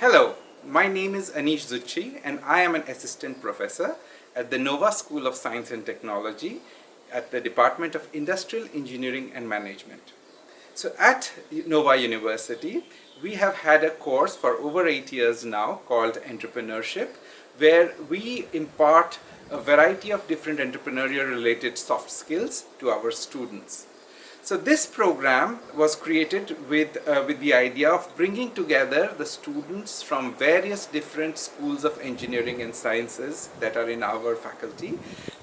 Hello, my name is Anish Zucchi and I am an assistant professor at the Nova School of Science and Technology at the Department of Industrial Engineering and Management. So at Nova University, we have had a course for over eight years now called Entrepreneurship, where we impart a variety of different entrepreneurial related soft skills to our students. So this program was created with, uh, with the idea of bringing together the students from various different schools of engineering and sciences that are in our faculty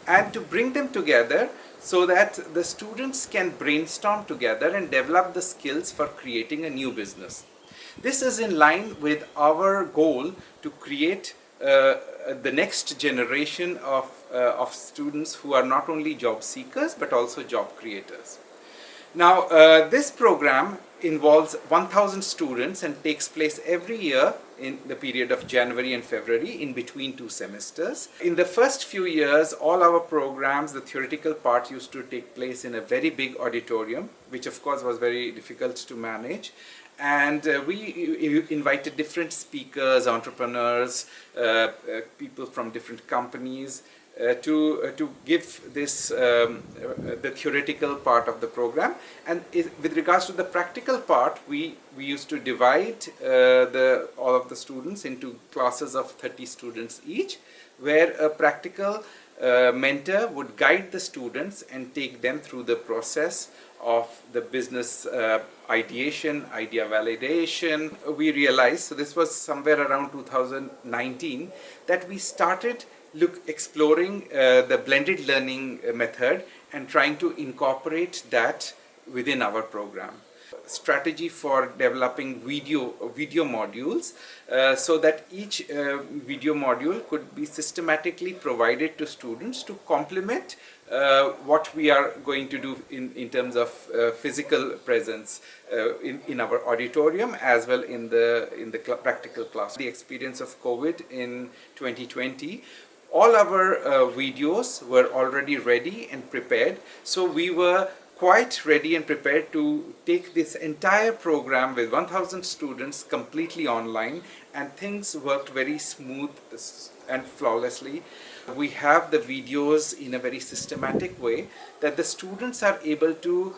and to bring them together so that the students can brainstorm together and develop the skills for creating a new business. This is in line with our goal to create uh, the next generation of, uh, of students who are not only job seekers but also job creators. Now, uh, this program involves 1000 students and takes place every year in the period of January and February in between two semesters. In the first few years, all our programs, the theoretical part used to take place in a very big auditorium, which of course was very difficult to manage. And uh, we invited different speakers, entrepreneurs, uh, uh people from different companies, to uh, to give this um, uh, the theoretical part of the program. And with regards to the practical part we we used to divide the all of the students into classes of 30 students each where a practical uh, mentor would guide the students and take them through the process of the business uh, ideation, idea validation. We realized, so this was somewhere around 2019, that we started look exploring uh, the blended learning method and trying to incorporate that within our program strategy for developing video video modules uh, so that each uh, video module could be systematically provided to students to complement uh, what we are going to do in, in terms of uh, physical presence uh, in, in our auditorium as well in the in the cl practical class. The experience of COVID in 2020 all our uh, videos were already ready and prepared so we were quite ready and prepared to take this entire program with 1000 students completely online and things worked very smooth and flawlessly. We have the videos in a very systematic way that the students are able to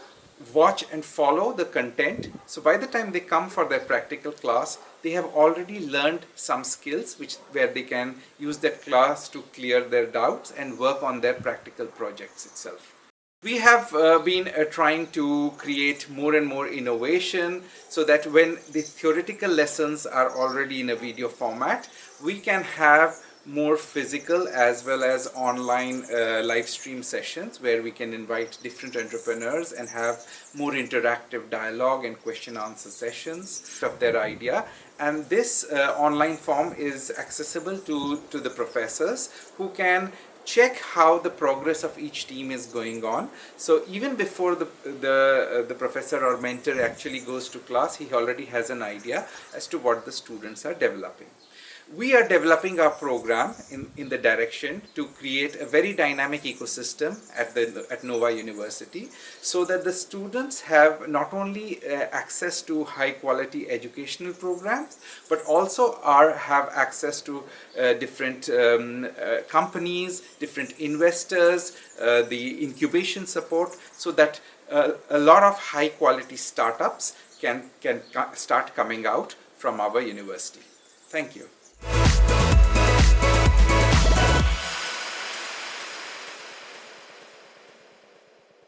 watch and follow the content. So by the time they come for their practical class, they have already learned some skills which where they can use that class to clear their doubts and work on their practical projects itself. We have uh, been uh, trying to create more and more innovation so that when the theoretical lessons are already in a video format, we can have more physical as well as online uh, live stream sessions where we can invite different entrepreneurs and have more interactive dialogue and question answer sessions of their idea. And this uh, online form is accessible to to the professors who can check how the progress of each team is going on. So even before the, the, uh, the professor or mentor actually goes to class, he already has an idea as to what the students are developing we are developing our program in, in the direction to create a very dynamic ecosystem at, the, at Nova University so that the students have not only uh, access to high quality educational programs but also are have access to uh, different um, uh, companies, different investors, uh, the incubation support so that uh, a lot of high quality startups can, can start coming out from our university. Thank you.